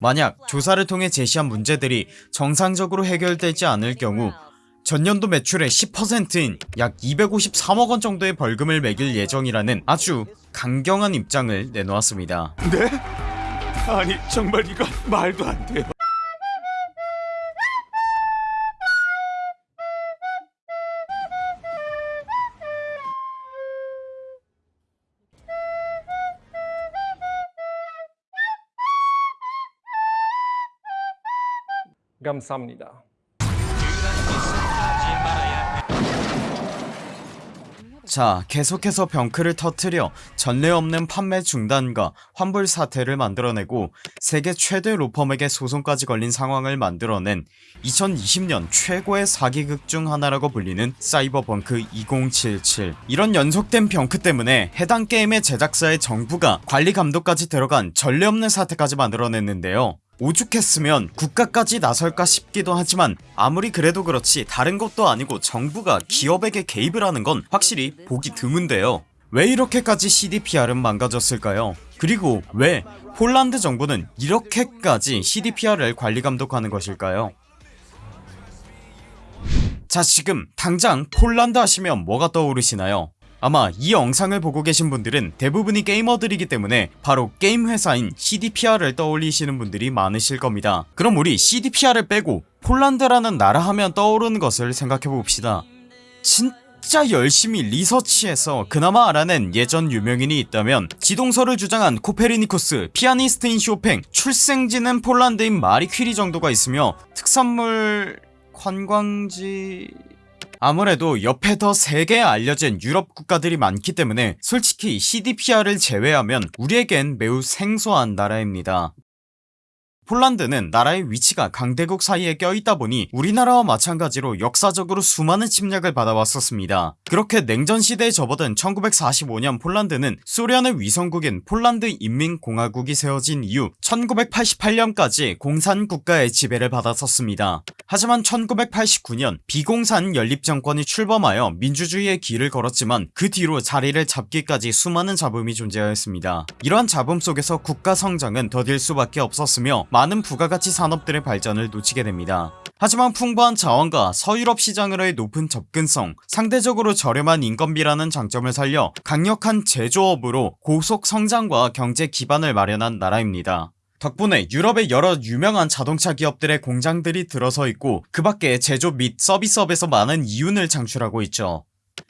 만약 조사를 통해 제시한 문제들이 정상적으로 해결되지 않을 경우 전년도 매출의 10%인 약 253억원 정도의 벌금을 매길 예정이라는 아주 강경한 입장을 내놓았습니다 네? 아니 정말 이건 말도 안 돼요. 감사합니다. 자 계속해서 병크를 터트려 전례 없는 판매 중단과 환불 사태를 만들어내고 세계 최대 로펌에게 소송까지 걸린 상황을 만들어낸 2020년 최고의 사기극 중 하나라고 불리는 사이버펑크 2077 이런 연속된 병크 때문에 해당 게임의 제작사의 정부가 관리 감독까지 들어간 전례 없는 사태까지 만들어냈는데요 오죽했으면 국가까지 나설까 싶기도 하지만 아무리 그래도 그렇지 다른 것도 아니고 정부가 기업에게 개입을 하는 건 확실히 보기 드문데요. 왜 이렇게까지 CDPR은 망가졌을까요? 그리고 왜 폴란드 정부는 이렇게까지 CDPR을 관리 감독하는 것일까요? 자 지금 당장 폴란드 하시면 뭐가 떠오르시나요 아마 이 영상을 보고 계신 분들은 대부분이 게이머들이기 때문에 바로 게임 회사인 CDPR을 떠올리시는 분들이 많으실 겁니다. 그럼 우리 CDPR을 빼고 폴란드라는 나라 하면 떠오르는 것을 생각해봅시다. 진짜 열심히 리서치해서 그나마 알아낸 예전 유명인이 있다면 지동설을 주장한 코페르니쿠스, 피아니스트인 쇼팽, 출생지는 폴란드인 마리 퀴리 정도가 있으며 특산물... 관광지... 아무래도 옆에 더 세계에 알려진 유럽 국가들이 많기 때문에 솔직히 CDPR을 제외하면 우리에겐 매우 생소한 나라입니다. 폴란드는 나라의 위치가 강대국 사이에 껴있다 보니 우리나라와 마찬가지로 역사적으로 수많은 침략을 받아왔었습니다. 그렇게 냉전시대에 접어든 1945년 폴란드는 소련의 위성국인 폴란드 인민공화국이 세워진 이후 1988년까지 공산국가의 지배를 받았었습니다 하지만 1989년 비공산 연립정권이 출범하여 민주주의의 길을 걸었지만 그 뒤로 자리를 잡기까지 수많은 잡음이 존재하였습니다. 이러한 잡음 속에서 국가 성장은 더딜 수밖에 없었으며 많은 부가가치 산업들의 발전을 놓치게 됩니다. 하지만 풍부한 자원과 서유럽 시장으로의 높은 접근성 상대적으로 저렴한 인건비라는 장점을 살려 강력한 제조업으로 고속 성장과 경제 기반을 마련한 나라입니다 덕분에 유럽의 여러 유명한 자동차 기업들의 공장들이 들어서 있고 그 밖에 제조 및 서비스업에서 많은 이윤을 창출하고 있죠.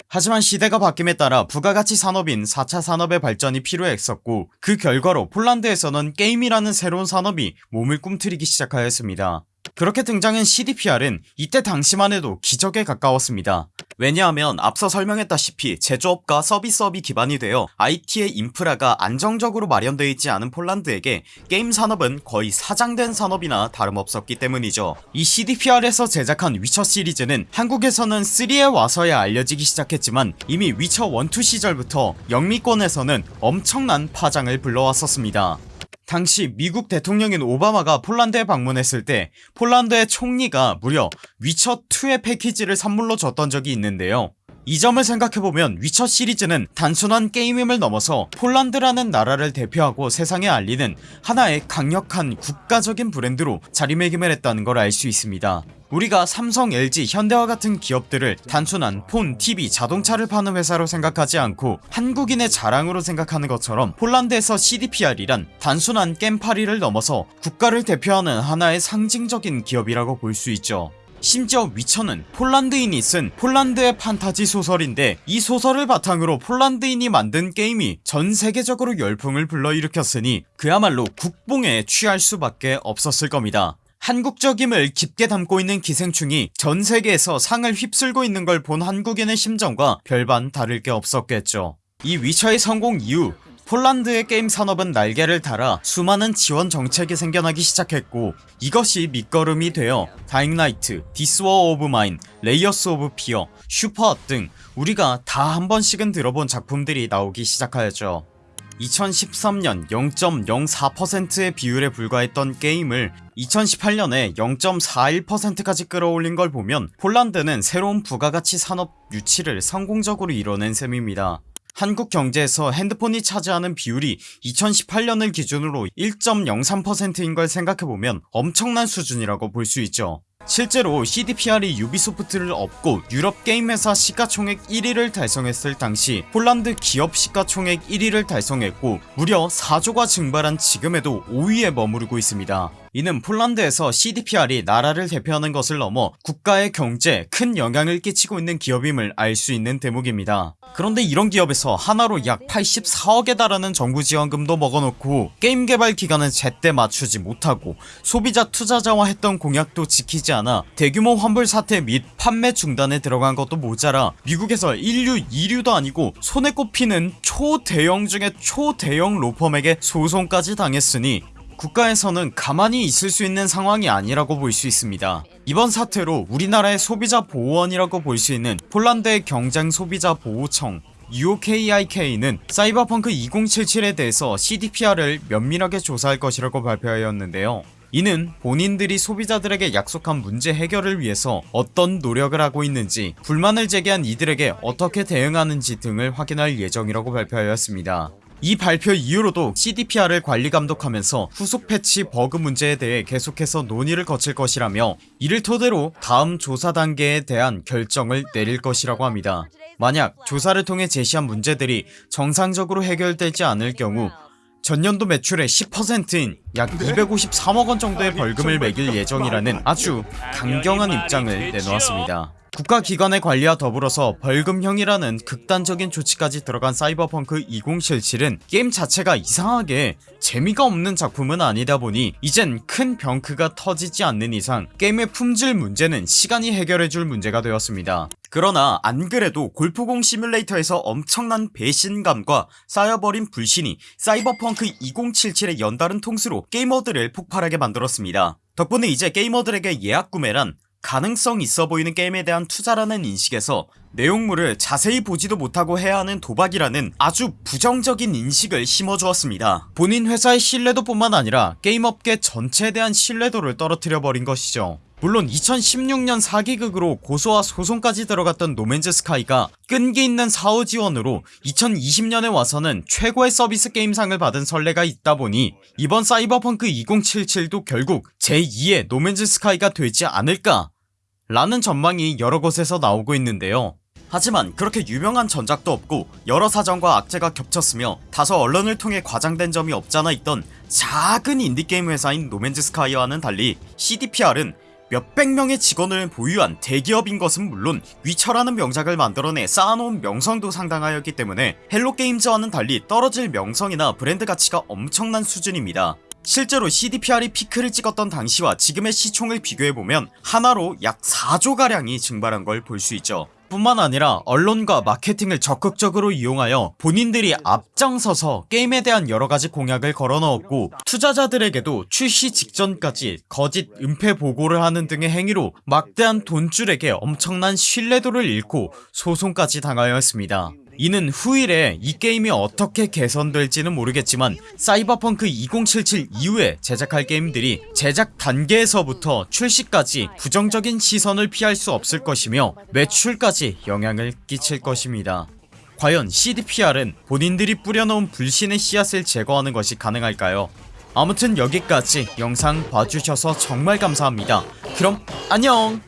하지만 시대가 바뀜에 따라 부가가치 산업인 4차 산업의 발전이 필요했었고 그 결과로 폴란드에서는 게임이라는 새로운 산업이 몸을 꿈틀이기 시작하였습니다 그렇게 등장한 CDPR은 이때 당시만 해도 기적에 가까웠습니다. 왜냐하면 앞서 설명했다시피 제조업과 서비스업이 기반이 되어 IT의 인프라가 안정적으로 마련되어 있지 않은 폴란드에게 게임 산업은 거의 사장된 산업이나 다름없었기 때문이죠. 이 CDPR에서 제작한 위쳐 시리즈는 한국에서는 3에 와서야 알려지기 시작했지만 이미 위쳐 1,2 시절부터 영미권에서는 엄청난 파장을 불러왔었습니다 당시 미국 대통령인 오바마가 폴란드에 방문했을 때 폴란드의 총리가 무려 위쳐2의 패키지를 선물로 줬던 적이 있는데요 이 점을 생각해보면 위쳐 시리즈는 단순한 게임임을 넘어서 폴란드라는 나라를 대표하고 세상에 알리는 하나의 강력한 국가적인 브랜드로 자리매김을 했다는 걸 알 수 있습니다. 우리가 삼성, LG, 현대와 같은 기업들을 단순한 폰, TV, 자동차를 파는 회사로 생각하지 않고 한국인의 자랑으로 생각하는 것처럼 폴란드에서 CDPR이란 단순한 겜파리를 넘어서 국가를 대표하는 하나의 상징적인 기업이라고 볼 수 있죠 심지어 위쳐는 폴란드인이 쓴 폴란드의 판타지 소설인데 이 소설을 바탕으로 폴란드인이 만든 게임이 전세계적으로 열풍을 불러일으켰으니 그야말로 국뽕에 취할 수밖에 없었을 겁니다. 한국적임을 깊게 담고 있는 기생충이 전세계에서 상을 휩쓸고 있는 걸 본 한국인의 심정과 별반 다를 게 없었겠죠. 이 위쳐의 성공 이후 폴란드의 게임 산업은 날개를 달아 수많은 지원 정책이 생겨나기 시작했고 이것이 밑거름이 되어 Dying Light, This War of Mine, Layers of Fear, Superhot 등 우리가 다 한 번씩은 들어본 작품들이 나오기 시작하였죠. 2013년 0.04%의 비율에 불과했던 게임을 2018년에 0.41%까지 끌어올린 걸 보면 폴란드는 새로운 부가가치 산업 유치를 성공적으로 이뤄낸 셈입니다 한국 경제에서 핸드폰이 차지하는 비율이 2018년을 기준으로 1.03%인 걸 생각해보면 엄청난 수준이라고 볼 수 있죠. 실제로 CDPR이 유비소프트를 업고 유럽 게임 회사 시가총액 1위를 달성했을 당시 폴란드 기업 시가총액 1위를 달성했고 무려 4조가 증발한 지금에도 5위에 머무르고 있습니다 이는 폴란드에서 CDPR이 나라를 대표하는 것을 넘어 국가의 경제에 큰 영향을 끼치고 있는 기업임을 알 수 있는 대목입니다. 그런데 이런 기업에서 한화로 약 84억에 달하는 정부 지원금도 먹어놓고 게임 개발 기간은 제때 맞추지 못하고 소비자 투자자와 했던 공약도 지키지 않아 대규모 환불 사태 및 판매 중단에 들어간 것도 모자라 미국에서 1류 2류도 아니고 손에 꼽히는 초대형 중에 초대형 로펌에게 소송까지 당했으니 국가에서는 가만히 있을 수 있는 상황이 아니라고 볼 수 있습니다. 이번 사태로 우리나라의 소비자 보호원이라고 볼 수 있는 폴란드의 경쟁 소비자 보호청 UKIK는 사이버펑크 2077에 대해서 CDPR을 면밀하게 조사할 것이라고 발표하였는데요. 이는 본인들이 소비자들에게 약속한 문제 해결을 위해서 어떤 노력을 하고 있는지 불만을 제기한 이들에게 어떻게 대응하는지 등을 확인할 예정이라고 발표하였습니다 이 발표 이후로도 CDPR을 관리 감독하면서 후속 패치 버그 문제에 대해 계속해서 논의를 거칠 것이라며 이를 토대로 다음 조사 단계에 대한 결정을 내릴 것이라고 합니다. 만약 조사를 통해 제시한 문제들이 정상적으로 해결되지 않을 경우 전년도 매출의 10%인 약 253억원 정도의 벌금을 매길 예정이라는 아주 강경한 입장을 내놓았습니다. 국가기관의 관리와 더불어서 벌금형이라는 극단적인 조치까지 들어간 사이버펑크 2077은 게임 자체가 이상하게 재미가 없는 작품은 아니다 보니 이젠 큰 병크가 터지지 않는 이상 게임의 품질 문제는 시간이 해결해줄 문제가 되었습니다 그러나 안 그래도 골프공 시뮬레이터에서 엄청난 배신감과 쌓여버린 불신이 사이버펑크 2077의 연다른 통수로 게이머들을 폭발하게 만들었습니다. 덕분에 이제 게이머들에게 예약 구매란 가능성 있어 보이는 게임에 대한 투자라는 인식에서 내용물을 자세히 보지도 못하고 해야 하는 도박이라는 아주 부정적인 인식을 심어주었습니다. 본인 회사의 신뢰도 뿐만 아니라 게임업계 전체에 대한 신뢰도를 떨어뜨려 버린 것이죠 물론 2016년 사기극으로 고소와 소송까지 들어갔던 노맨즈 스카이가 끈기 있는 사후 지원으로 2020년에 와서는 최고의 서비스 게임상을 받은 선례가 있다 보니 이번 사이버펑크 2077도 결국 제2의 노맨즈 스카이가 되지 않을까? 라는 전망이 여러 곳에서 나오고 있는데요. 하지만 그렇게 유명한 전작도 없고 여러 사정과 악재가 겹쳤으며 다소 언론을 통해 과장된 점이 없잖아 있던 작은 인디게임 회사인 노맨즈 스카이와는 달리 CDPR은 몇백 명의 직원을 보유한 대기업인 것은 물론 위쳐라는 명작을 만들어내 쌓아놓은 명성도 상당하였기 때문에 헬로게임즈와는 달리 떨어질 명성이나 브랜드 가치가 엄청난 수준입니다. 실제로 CDPR이 피크를 찍었던 당시와 지금의 시총을 비교해보면 한화로 약 4조가량이 증발한 걸 볼 수 있죠 뿐만 아니라 언론과 마케팅을 적극적으로 이용하여 본인들이 앞장서서 게임에 대한 여러가지 공약을 걸어놓았고 투자자들에게도 출시 직전까지 거짓 은폐 보고를 하는 등의 행위로 막대한 돈줄에게 엄청난 신뢰도를 잃고 소송까지 당하였습니다 이는 후일에 이 게임이 어떻게 개선될지는 모르겠지만 사이버펑크 2077 이후에 제작할 게임들이 제작 단계에서부터 출시까지 부정적인 시선을 피할 수 없을 것이며 매출까지 영향을 끼칠 것입니다. 과연 CDPR은 본인들이 뿌려놓은 불신의 씨앗을 제거하는 것이 가능할까요? 아무튼 여기까지 영상 봐주셔서 정말 감사합니다. 그럼 안녕